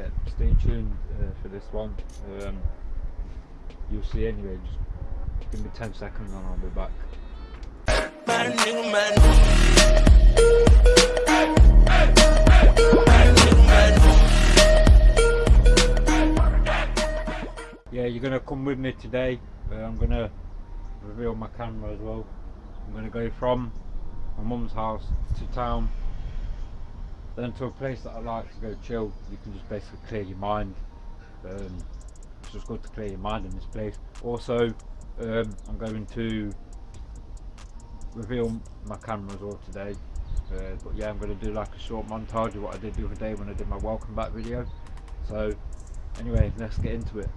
yeah, stay tuned uh, for this one. Um, you'll see anyway. Just give me 10 seconds and I'll be back. Yeah, you're gonna come with me today. Uh, I'm gonna reveal my camera as well. I'm gonna go from my mum's house to town, then to a place that I like to go chill. You can just basically clear your mind. Um, it's just good to clear your mind in this place. Also, um, I'm going to reveal my camera as well today. Uh, but yeah, I'm going to do like a short montage of what I did the other day when I did my welcome back video. So anyway, let's get into it.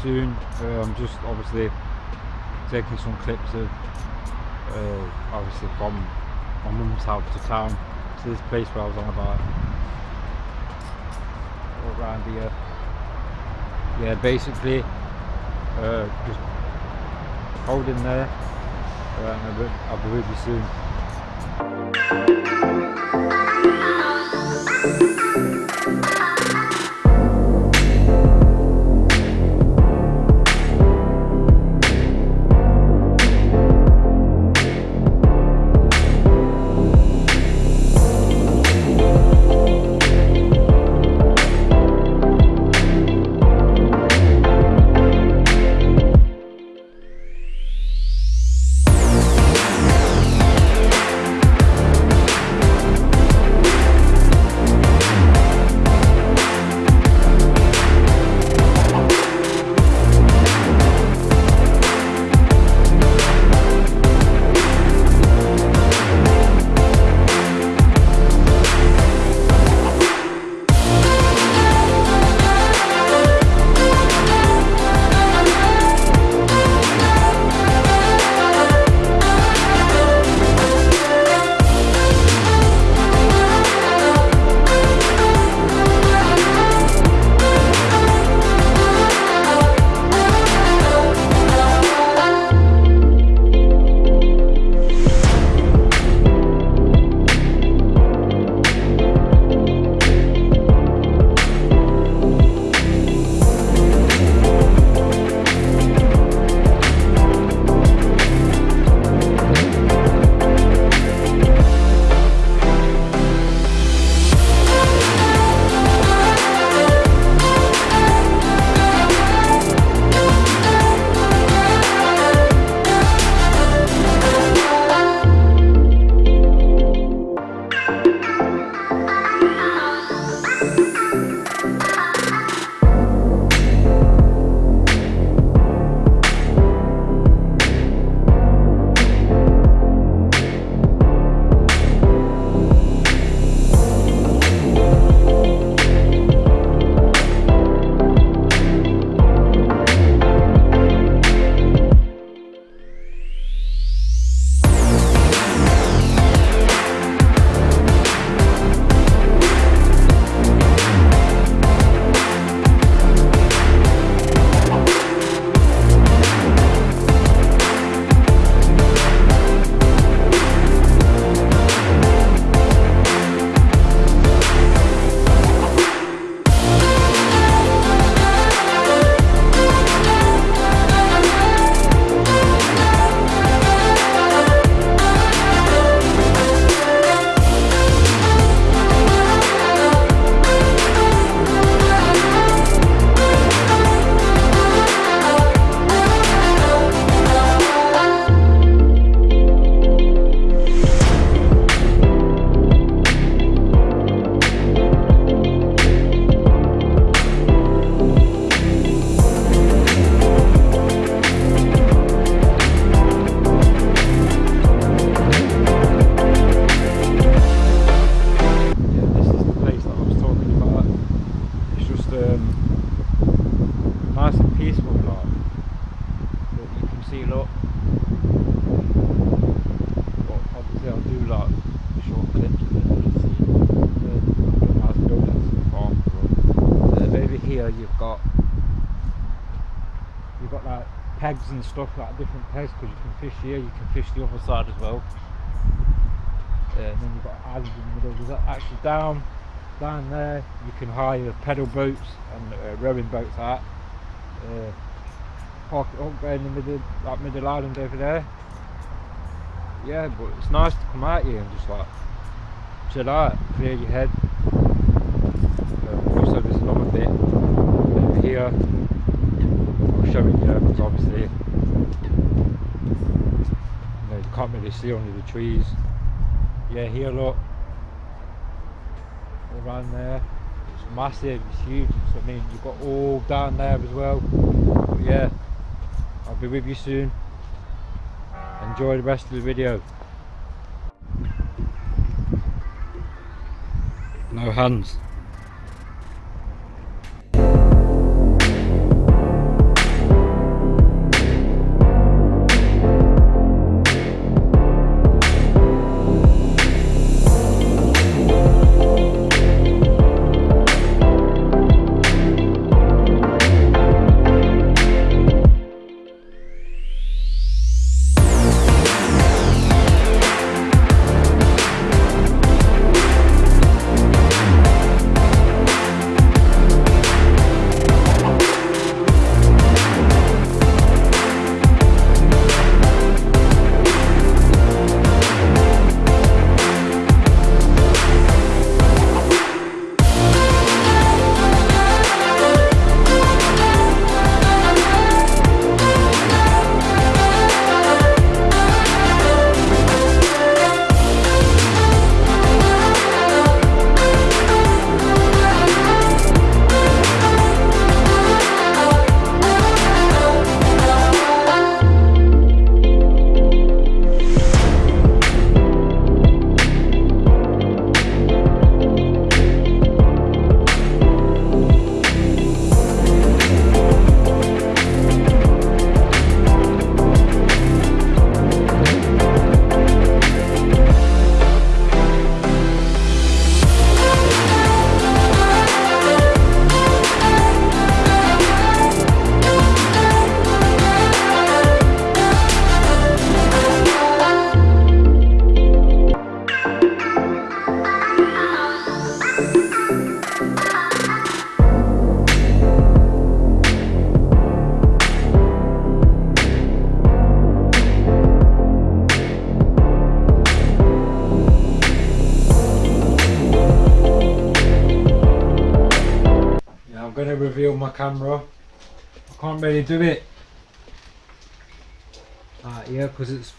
Soon. I'm just obviously taking some clips of uh, obviously from my mum's house to town. To this place where I was on about around here. Yeah basically uh, just holding there uh, I'll be with you soon and stuff like different pegs because you can fish here, you can fish the other side as well. Uh, and then you've got islands in the middle. There's actually down down there you can hire pedal boats and uh, rowing boats out. Uh, park it up there in the middle that middle island over there. Yeah, but it's nice to come out here and just like chill out, clear your head. Uh, also there's another bit over here. I'll show it you because obviously you, you see under the trees. Yeah, here look around there. It's massive, it's huge. So, I mean, you've got all down there as well. But yeah, I'll be with you soon. Enjoy the rest of the video. No hands. Reveal my camera. I can't really do it. Uh, yeah because it's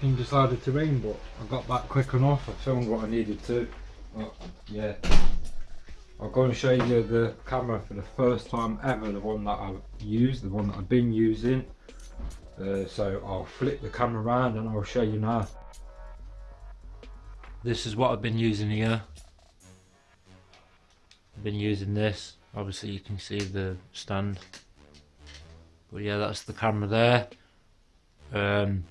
been decided to rain but I got back quick enough. I filmed what I needed to but yeah. I'm going to show you the camera for the first time ever the one that I've used the one that I've been using. Uh, so I'll flip the camera around and I'll show you now. This is what I've been using here. I've been using this. Obviously you can see the stand. But yeah that's the camera there. Um,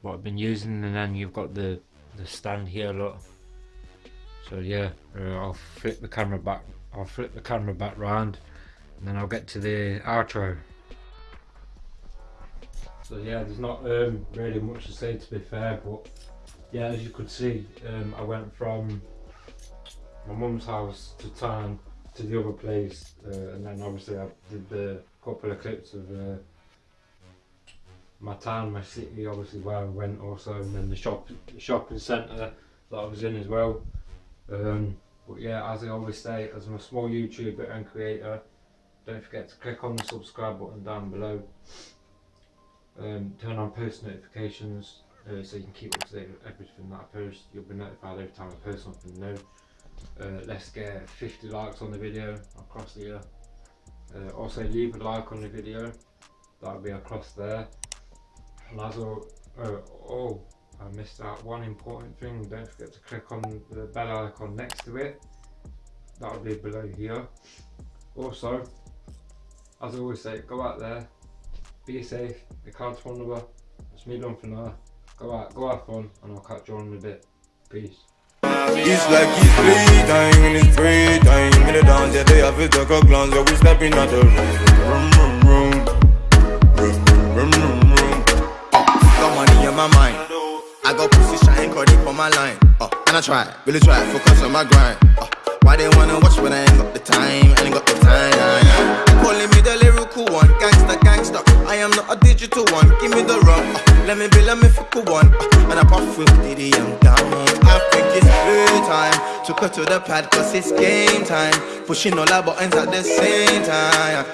what I've been using and then you've got the the stand here look so yeah uh, I'll flip the camera back I'll flip the camera back round and then I'll get to the outro. So yeah there's not um, really much to say to be fair but yeah as you could see um, I went from my mum's house to town to the other place uh, and then obviously I did the couple of clips of uh, my town, my city obviously where I went also and then the shop the shopping centre that I was in as well um, but yeah as I always say as I'm a small YouTuber and creator don't forget to click on the subscribe button down below. Um, turn on post notifications uh, so you can keep up to date with everything that I post. You'll be notified every time I post something new. Uh, let's get 50 likes on the video across the year. Uh, also leave a like on the video. That'll be across there. And as uh, oh I missed out one important thing don't forget to click on the bell icon next to it that'll be below here also as I always say go out there be safe. The card's phone number. It's me done for now. Go out, go have fun, and I'll catch you on in a bit. Peace. It's like and it's free time In the dance, yeah, they have a glance Yeah, we stepping out the room, room, room, room, room, room, room got pussy shine, it on my line. Uh, And I try, really try, focus on my grind. Uh, Why they wanna watch when I ain't got the time, I ain't got the time? Calling me the lyrical one, gangster, gangster. I am not a digital one, give me the rum. Uh, Let me be a mythical one. Uh, And I puff with Diddy, I'm down I think it's playtime Took her to the pad cause it's game time. Pushing all our buttons at the same time